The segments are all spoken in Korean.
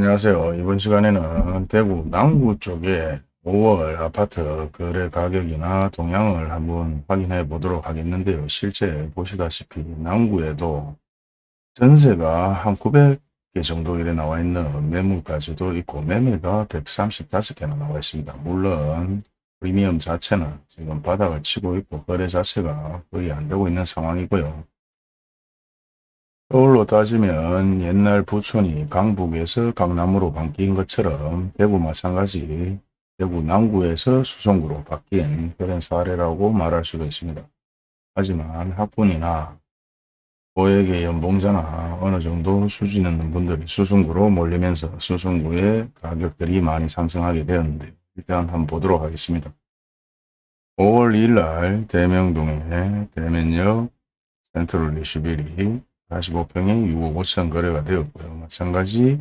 안녕하세요. 이번 시간에는 대구 남구 쪽에 5월 아파트 거래 가격이나 동향을 한번 확인해 보도록 하겠는데요. 실제 보시다시피 남구에도 전세가 한 900개 정도 이래 나와 있는 매물까지도 있고 매매가 135개나 나와 있습니다. 물론 프리미엄 자체는 지금 바닥을 치고 있고 거래 자체가 거의 안 되고 있는 상황이고요. 서울로 따지면 옛날 부촌이 강북에서 강남으로 바뀐 것처럼 대구 마찬가지 대구 남구에서 수성구로 바뀐 그런 사례라고 말할 수도 있습니다. 하지만 학군이나 고액의 연봉자나 어느 정도 수준 있는 분들이 수성구로 몰리면서 수성구의 가격들이 많이 상승하게 되었는데 일단 한번 보도록 하겠습니다. 5월 2일 날 대명동의 대면역 센트럴 리슈빌이 45평에 6억 5천 거래가 되었고요. 마찬가지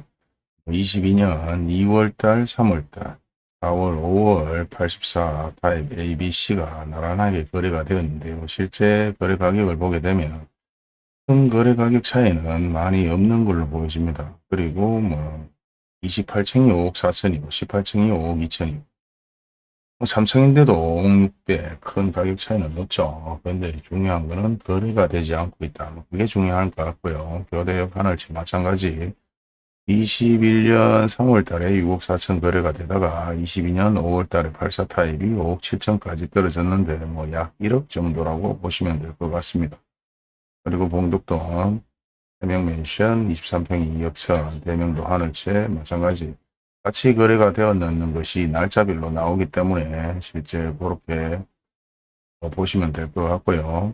22년 2월달, 3월달, 4월, 5월 84 타입 ABC가 나란하게 거래가 되었는데요. 실제 거래 가격을 보게 되면 큰 거래 가격 차이는 많이 없는 걸로 보여집니다. 그리고 뭐 28층이 5억 4천이고 18층이 5억 2천이고 3층인데도 5억 6배 큰 가격 차이는 없죠. 그런데 중요한 거는 거래가 되지 않고 있다. 뭐 그게 중요한 것 같고요. 교대역 하늘치 마찬가지 21년 3월 달에 6억 4천 거래가 되다가 22년 5월 달에 84 타입이 5억 7천까지 떨어졌는데 뭐 약 1억 정도라고 보시면 될 것 같습니다. 그리고 봉독동 대명맨션 23평이 2억 천, 대명도 하늘채 마찬가지 같이 거래가 되었는 것이 날짜별로 나오기 때문에 실제 그렇게 보시면 될 것 같고요.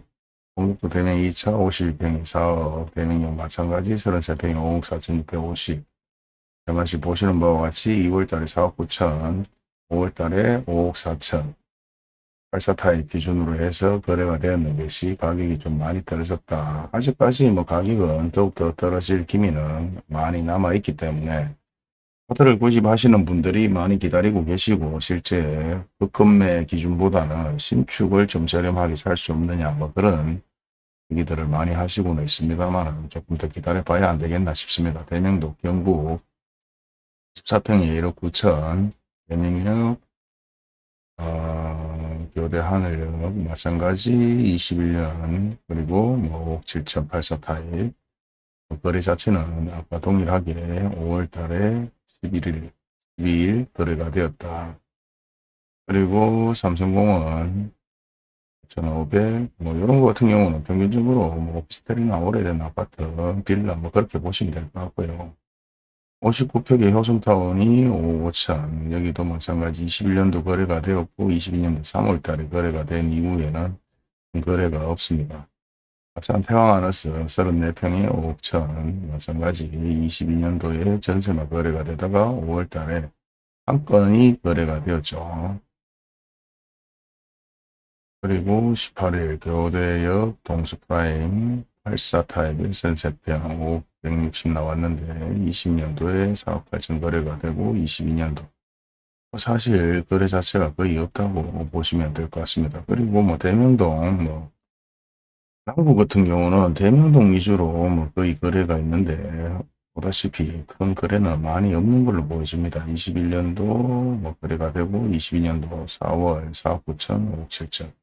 공격도 대명 2차 52평이 4억, 대명역 마찬가지 33평이 5억 4,650. 같이 보시는 바와 같이 2월달에 4억 9천, 5월달에 5억 4천, 84 타입 기준으로 해서 거래가 되었는 것이 가격이 좀 많이 떨어졌다. 아직까지 뭐 가격은 더욱더 떨어질 기미는 많이 남아있기 때문에 아파트를 구입하시는 분들이 많이 기다리고 계시고 실제 급급매 기준보다는 신축을 좀 저렴하게 살 수 없느냐 뭐 그런 얘기들을 많이 하시고는 있습니다만 조금 더 기다려 봐야 안 되겠나 싶습니다. 대명도 경북 14평에 1억 9천 대명역 어, 교대 하늘역 마찬가지 21년 그리고 뭐 5억 7천 84 타입 거래 자체는 아까 동일하게 5월 달에 11일, 12일 거래가 되었다. 그리고 삼성공원 1,500, 뭐, 이런 거 같은 경우는 평균적으로 뭐, 오피스텔이나 오래된 아파트, 빌라, 뭐, 그렇게 보시면 될 것 같고요. 59평의 효성타운이 5억 5천, 여기도 마찬가지 21년도 거래가 되었고, 22년도 3월 달에 거래가 된 이후에는 거래가 없습니다. 합산 태왕하너스 34평에 5억천 마찬가지 22년도에 전세가 거래가 되다가 5월달에 한 건이 거래가 되었죠. 그리고 18일 교대역 동수프라임 84 타입의 전세평 5억 160 나왔는데 20년도에 4억 8천 거래가 되고 22년도 사실 거래 자체가 거의 없다고 보시면 될 것 같습니다. 그리고 뭐 대명동 뭐 남구 같은 경우는 대명동 위주로 뭐 거의 거래가 있는데 보다시피 큰 거래는 많이 없는 걸로 보여집니다. 21년도 뭐 거래가 되고 22년도 4월 4억 9천, 5억 7천.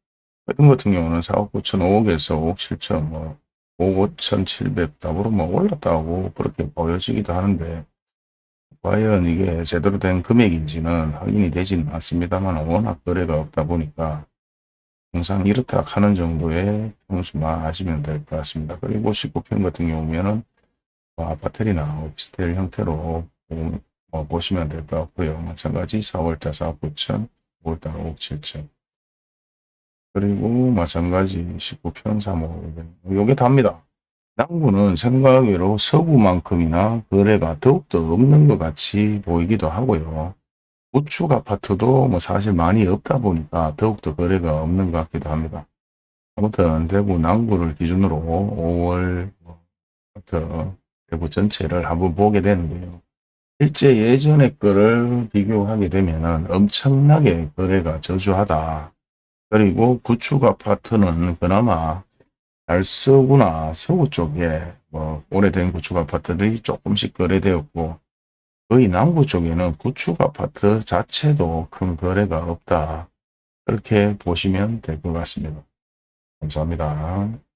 이런 같은 경우는 4억 9천, 5억에서 5억 7천, 뭐 5억 5천 7백 답으로 뭐 올랐다고 그렇게 보여지기도 하는데 과연 이게 제대로 된 금액인지는 확인이 되지는 않습니다만 워낙 거래가 없다 보니까 항상 이렇다 하는 정도의 평수만 하시면 될 것 같습니다. 그리고 19평 같은 경우에는 뭐 아파트나 오피스텔 형태로 뭐 보시면 될 것 같고요. 마찬가지 4월달 4억 9천, 5월달 5억 7천. 그리고 마찬가지 19평 3억 5백. 요게 답니다. 남구는 생각외로 서구만큼이나 거래가 더욱더 없는 것 같이 보이기도 하고요. 우측 아파트도 뭐 사실 많이 없다 보니까 더욱더 거래가 없는 것 같기도 합니다. 아무튼 대구 남구를 기준으로 5월 뭐 아파트 대구 전체를 한번 보게 되는데요. 실제 예전의 거를 비교하게 되면 엄청나게 거래가 저조하다. 그리고 구축 아파트는 그나마 달서구나 서구 쪽에 뭐 오래된 구축 아파트들이 조금씩 거래되었고 거의 남구 쪽에는 구축 아파트 자체도 큰 거래가 없다. 그렇게 보시면 될 것 같습니다. 감사합니다.